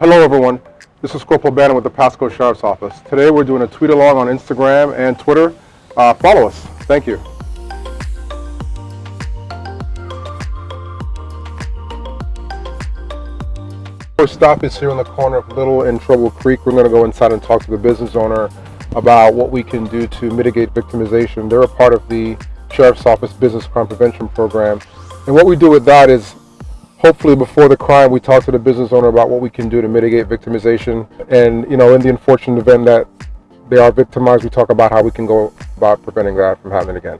Hello everyone, this is Corporal Bannon with the Pasco Sheriff's Office. Today we're doing a tweet along on Instagram and Twitter. Uh, follow us. Thank you. Our stop is here on the corner of Little and Trouble Creek. We're going to go inside and talk to the business owner about what we can do to mitigate victimization. They're a part of the Sheriff's Office Business Crime Prevention Program. And what we do with that is hopefully before the crime we talk to the business owner about what we can do to mitigate victimization and you know in the unfortunate event that they are victimized we talk about how we can go about preventing that from happening again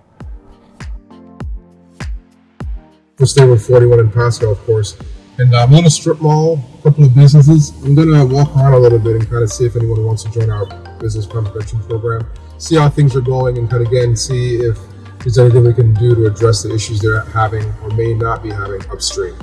We're staying with 41 in Pasco, of course. And uh, I'm on a strip mall, a couple of businesses. I'm gonna walk around a little bit and kind of see if anyone wants to join our business crime prevention program, see how things are going, and kind of again see if there's anything we can do to address the issues they're having or may not be having upstream.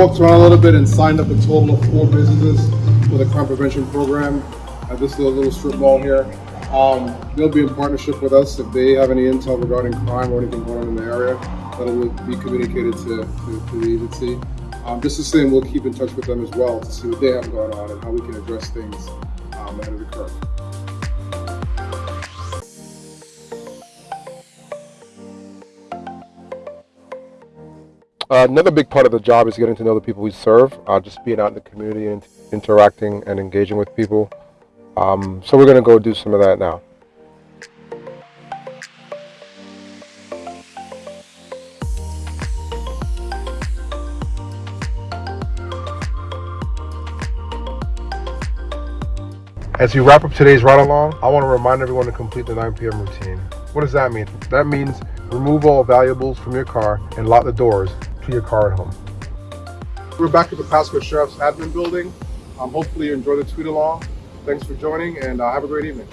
Walked around a little bit and signed up a total of four businesses for the crime prevention program at this little, little strip mall here. Um, they'll be in partnership with us if they have any intel regarding crime or anything going on in the area. That'll be communicated to, to, to the agency. Um, just the same, we'll keep in touch with them as well to see what they have going on and how we can address things um, ahead of the uh, another big part of the job is getting to know the people we serve uh, just being out in the community and interacting and engaging with people um, so we're going to go do some of that now As we wrap up today's ride along, I want to remind everyone to complete the 9 p.m. routine. What does that mean? That means remove all valuables from your car and lock the doors to your car at home. We're back at the Pasco Sheriff's Admin Building. Um, hopefully you enjoyed the tweet along. Thanks for joining and uh, have a great evening.